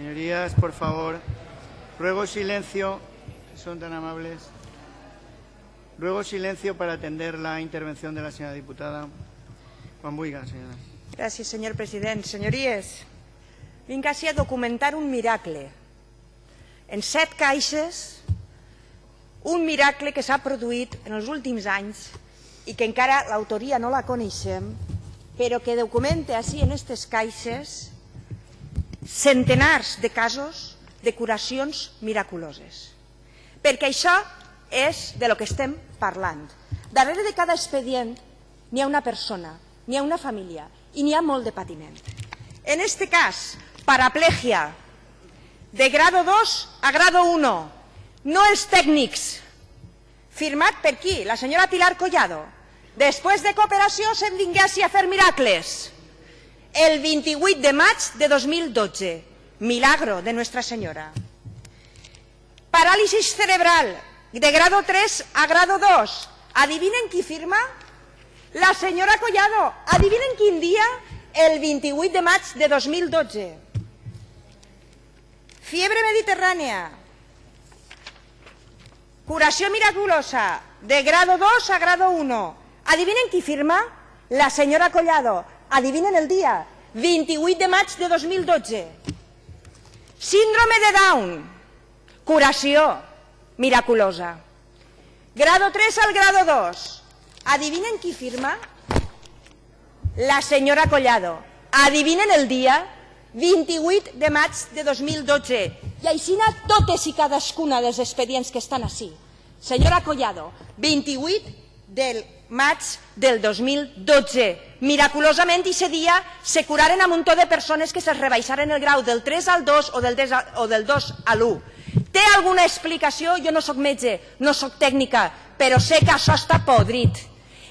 Señorías, por favor, ruego silencio, si son tan amables. Ruego silencio para atender la intervención de la señora diputada. Quan vulgui, senyora. Gràcies, senyor president. Senyories, vinc així a documentar un miracle. En set caixes, un miracle que s'ha produït en els últims anys i que encara l'autoria no la coneixem, però que documenta així en aquestes caixes centenars de casos de curacions miraculoses. Perquè això és de lo que estem parlant. Darrere de cada expedient n'hi ha una persona, n'hi ha una família i n'hi ha molt de patiment. En este cas, paraplegia de grado 2 a grado 1, no els tècnics, firmat per qui? La senyora Pilar Collado. Després de cooperació se'n vinguessi a fer miracles. El 28 de maig de 2012, milagro de Nuestra Senyora. Parálisis cerebral de grado 3 a grado 2. Adivinen qui firma? La senyora Collado. Adivinen quin dia? El 28 de maig de 2012. Fiebre mediterrània. Curació miraculosa de grado 2 a grado 1. Adivinen qui firma? La senyora Collado. Adivinen el dia? 28 de maig de 2012. Síndrome de Down. Curació miraculosa. Grado 3 al grado 2. Adivinen qui firma? La senyora Collado. Adivinen el dia? 28 de maig de 2012. I així totes i cadascuna dels expedients que estan així. Senyora Collado, 28 del maig del 2012. Miraculosament, aquest dia se curaren a un muntó de persones que se rebaixaren el grau del 3 al 2 o del, 3 al, o del 2 a l'1. Té alguna explicació? Jo no sóc metge, no sóc tècnica, però sé que això està podrit.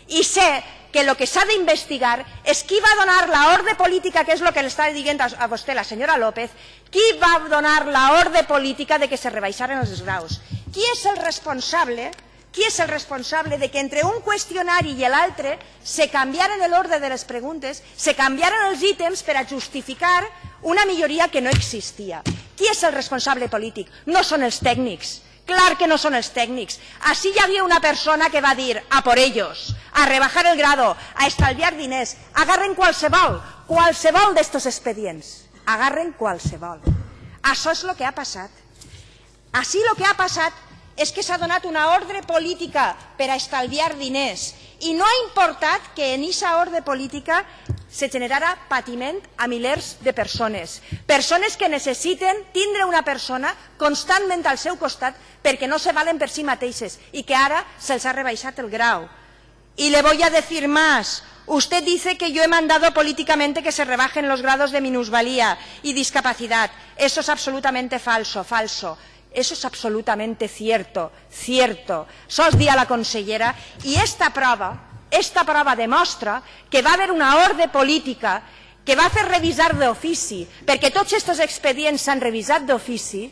I sé que el que s'ha d'investigar és qui va donar l'ordre política, que és el que l'està dient a vostè la senyora López, qui va donar l'ordre política de que se rebaixaren els graus. Qui és el responsable qui és el responsable de que entre un qüestionari i l'altre se canviaren l'ordre de les preguntes, se canviaren els ítems per a justificar una milloria que no existia. Qui és el responsable polític? No són els tècnics. Clar que no són els tècnics. Així hi havia una persona que va dir a por ellos, a rebajar el grado, a estalviar diners. Agarren qualsevol, qualsevol d'estos expedients. Agarren qualsevol. Això és el que ha passat. Així el que ha passat és que s'ha donat una ordre política per a estalviar diners i no ha importat que en aquesta ordre política se generarà patiment a milers de persones. Persones que necessiten tindre una persona constantment al seu costat perquè no se valen per si mateixes i que ara se'ls ha rebaixat el grau. Y le voy a decir más. Usted dice que yo he mandado políticamente que se rebajen los grados de minusvalía y discapacidad. Eso es absolutamente falso, falso. Eso es absolutamente cierto, cierto. Sos dia la consellera i esta prova esta prova demostra que va haver una ordre política que va fer revisar d'ofici, perquè tots aquests expedients s'han revisat d'ofici,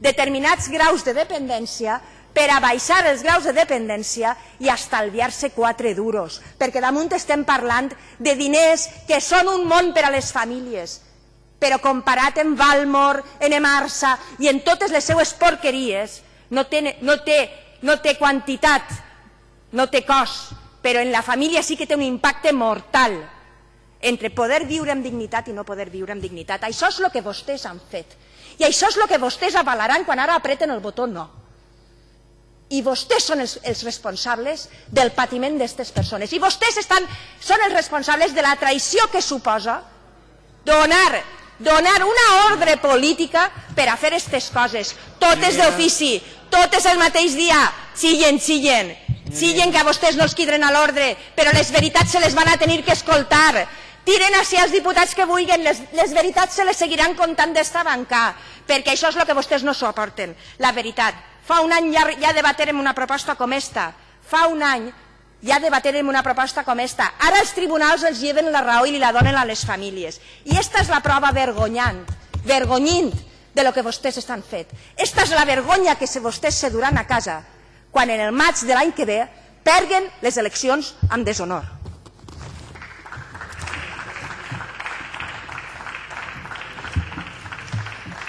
determinats graus de dependència per a baixar els graus de dependència i estalviar-se quatre duros, perquè damunt estem parlant de diners que són un món per a les famílies, però comparat amb Valmor, en Emarsa i en totes les seues porqueries, no té, no té, no té quantitat, no té cost, però en la família sí que té un impacte mortal entre poder viure amb dignitat i no poder viure amb dignitat. Això és el que vostès han fet. I això és el que vostès avalaran quan ara apreten el botó no. I vostès són els, els responsables del patiment d'aquestes persones. I vostès estan, són els responsables de la traïció que suposa donar, donar una ordre política per a fer aquestes coses. Totes d'ofici, totes el mateix dia, xillen, xillen. Siguen que a vostès no els quidren a l'ordre, però les veritats se les van a tenir que escoltar. Tiren així els diputats que vulguin, les, les veritats se les seguiran contant d'esta banca, perquè això és el que vostès no s'ho aporten, la veritat. Fa un any ja, ja debaterem una proposta com esta, fa un any ja debaterem una proposta com esta. Ara els tribunals els lleven la raó i li la donen a les famílies. I esta és la prova vergonyant, vergonyint de lo que vostès estan fet. Esta és la vergonya que se vostès se duran a casa quan en el maig de l'any que ve perguen les eleccions amb deshonor.